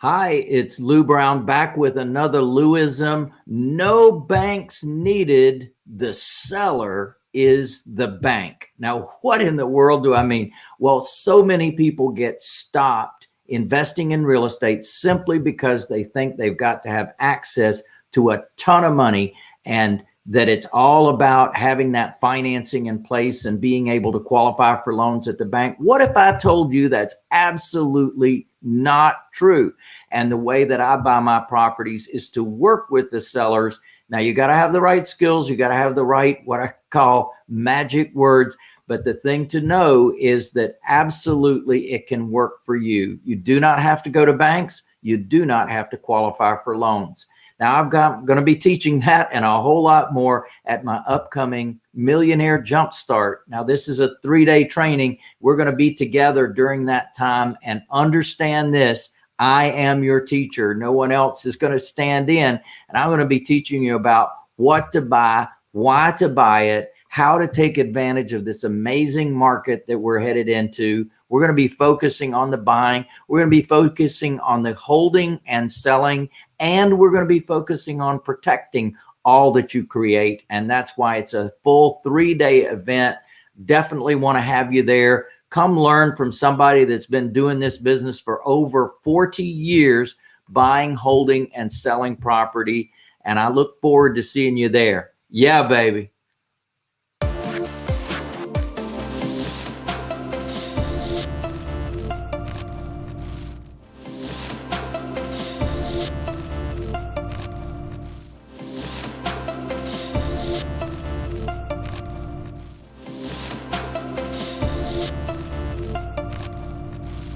Hi, it's Lou Brown back with another Louism. No banks needed. The seller is the bank. Now, what in the world do I mean? Well, so many people get stopped investing in real estate simply because they think they've got to have access to a ton of money and that it's all about having that financing in place and being able to qualify for loans at the bank. What if I told you that's absolutely not true? And the way that I buy my properties is to work with the sellers. Now you got to have the right skills. You got to have the right, what I call magic words. But the thing to know is that absolutely it can work for you. You do not have to go to banks. You do not have to qualify for loans. Now I've got going to be teaching that and a whole lot more at my upcoming Millionaire Jumpstart. Now this is a three-day training. We're going to be together during that time and understand this. I am your teacher. No one else is going to stand in and I'm going to be teaching you about what to buy, why to buy it, how to take advantage of this amazing market that we're headed into. We're going to be focusing on the buying. We're going to be focusing on the holding and selling, and we're going to be focusing on protecting all that you create. And that's why it's a full three day event. Definitely want to have you there. Come learn from somebody that's been doing this business for over 40 years, buying, holding, and selling property. And I look forward to seeing you there. Yeah, baby.